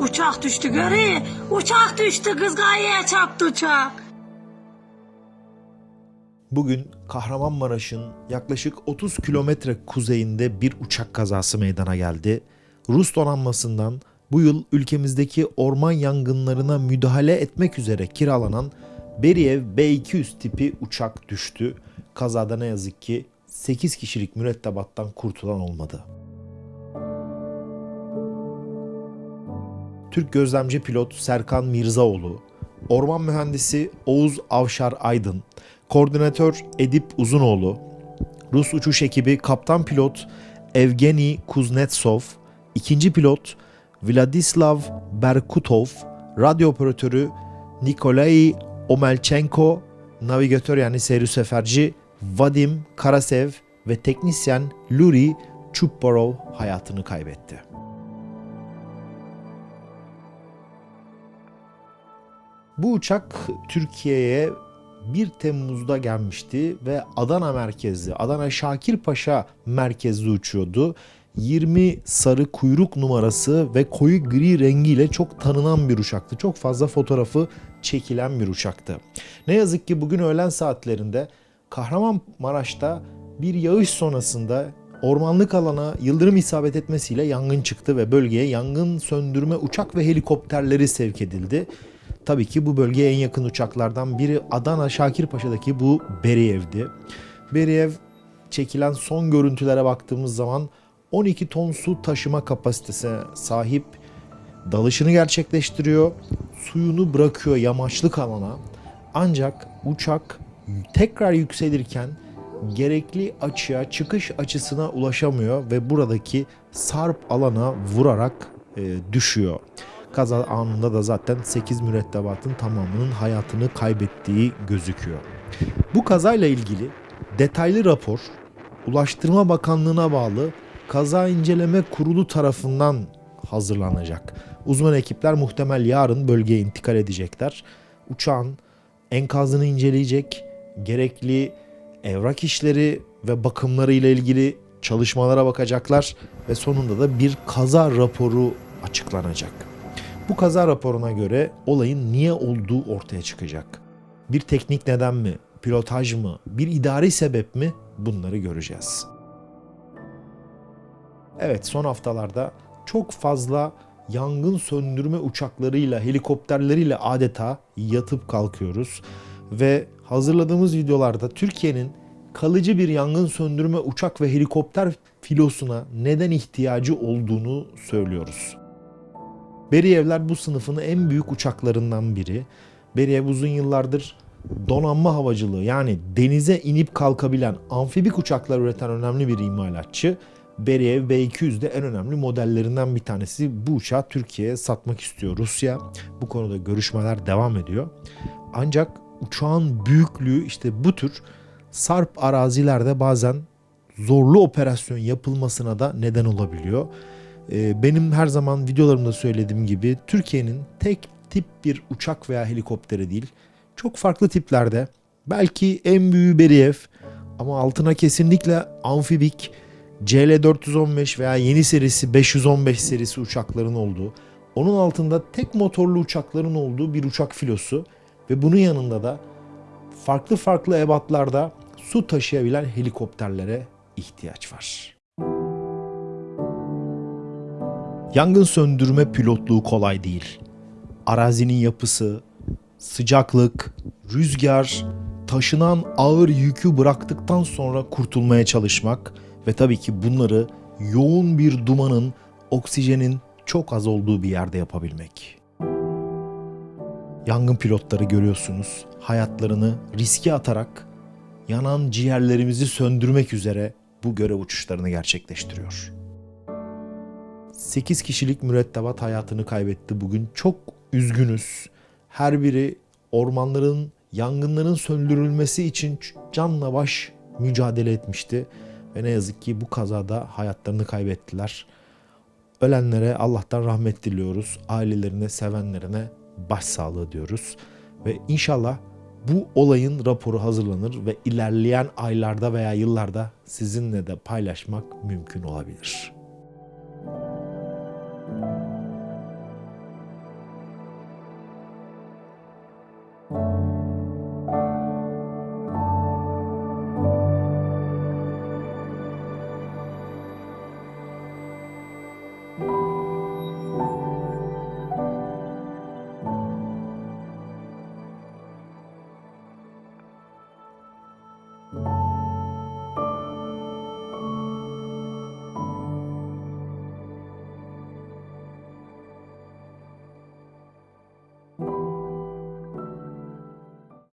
Uçak düştü görü. Uçak düştü kız gayeye çarptı uçak. Bugün Kahramanmaraş'ın yaklaşık 30 kilometre kuzeyinde bir uçak kazası meydana geldi. Rus donanmasından bu yıl ülkemizdeki orman yangınlarına müdahale etmek üzere kiralanan Beriev B-200 tipi uçak düştü. Kazada ne yazık ki 8 kişilik mürettebattan kurtulan olmadı. Türk gözlemci pilot Serkan Mirzaoğlu, orman mühendisi Oğuz Avşar Aydın, koordinatör Edip Uzunoğlu, Rus uçuş ekibi kaptan pilot Evgeni Kuznetsov, ikinci pilot Vladislav Berkutov, radyo operatörü Nikolai Omelchenko, navigatör yani seyri seferci Vadim Karasev ve teknisyen Luri Chupbarov hayatını kaybetti. Bu uçak Türkiye'ye 1 Temmuz'da gelmişti ve Adana merkezli, Adana Şakirpaşa merkezli uçuyordu. 20 sarı kuyruk numarası ve koyu gri rengiyle çok tanınan bir uçaktı. Çok fazla fotoğrafı çekilen bir uçaktı. Ne yazık ki bugün öğlen saatlerinde Kahramanmaraş'ta bir yağış sonrasında ormanlık alana yıldırım isabet etmesiyle yangın çıktı ve bölgeye yangın söndürme uçak ve helikopterleri sevk edildi. Tabii ki bu bölgeye en yakın uçaklardan biri Adana Şakirpaşa'daki bu Beriyev'di. Beriyev çekilen son görüntülere baktığımız zaman 12 ton su taşıma kapasitesine sahip dalışını gerçekleştiriyor. Suyunu bırakıyor yamaçlık alana. Ancak uçak tekrar yükselirken gerekli açıya, çıkış açısına ulaşamıyor ve buradaki sarp alana vurarak e, düşüyor. Kaza anında da zaten 8 mürettebatın tamamının hayatını kaybettiği gözüküyor. Bu kazayla ilgili detaylı rapor Ulaştırma Bakanlığı'na bağlı Kaza İnceleme Kurulu tarafından hazırlanacak. Uzman ekipler muhtemel yarın bölgeye intikal edecekler. Uçağın enkazını inceleyecek, gerekli evrak işleri ve bakımları ile ilgili çalışmalara bakacaklar ve sonunda da bir kaza raporu açıklanacak. Bu kaza raporuna göre olayın niye olduğu ortaya çıkacak. Bir teknik neden mi, pilotaj mı, bir idari sebep mi bunları göreceğiz. Evet son haftalarda çok fazla yangın söndürme uçaklarıyla, helikopterleriyle adeta yatıp kalkıyoruz. Ve hazırladığımız videolarda Türkiye'nin kalıcı bir yangın söndürme uçak ve helikopter filosuna neden ihtiyacı olduğunu söylüyoruz. Beriyevler bu sınıfın en büyük uçaklarından biri. Beriyev uzun yıllardır donanma havacılığı yani denize inip kalkabilen amfibik uçaklar üreten önemli bir imalatçı. Beriyev B200 de en önemli modellerinden bir tanesi. Bu uçağı Türkiye'ye satmak istiyor Rusya. Bu konuda görüşmeler devam ediyor. Ancak uçağın büyüklüğü işte bu tür sarp arazilerde bazen zorlu operasyon yapılmasına da neden olabiliyor. Ee, Benim her zaman videolarımda söylediğim gibi Türkiye'nin tek tip bir uçak veya helikopteri değil. Çok farklı tiplerde belki en büyüğü Beriyev ama altına kesinlikle amfibik CL415 veya yeni serisi 515 serisi uçakların olduğu, onun altında tek motorlu uçakların olduğu bir uçak filosu ve bunun yanında da farklı farklı ebatlarda su taşıyabilen helikopterlere ihtiyaç var. Yangın söndürme pilotluğu kolay değil. Arazinin yapısı, sıcaklık, rüzgar, taşınan ağır yükü bıraktıktan sonra kurtulmaya çalışmak ve tabii ki bunları yoğun bir dumanın, oksijenin çok az olduğu bir yerde yapabilmek. Yangın pilotları görüyorsunuz hayatlarını riske atarak yanan ciğerlerimizi söndürmek üzere bu görev uçuşlarını gerçekleştiriyor. 8 kişilik mürettebat hayatını kaybetti bugün. Çok üzgünüz. Her biri ormanların yangınların söndürülmesi için canla baş mücadele etmişti. Ve ne yazık ki bu kazada hayatlarını kaybettiler. Ölenlere Allah'tan rahmet diliyoruz. Ailelerine, sevenlerine başsağlığı diyoruz. Ve inşallah bu olayın raporu hazırlanır ve ilerleyen aylarda veya yıllarda sizinle de paylaşmak mümkün olabilir.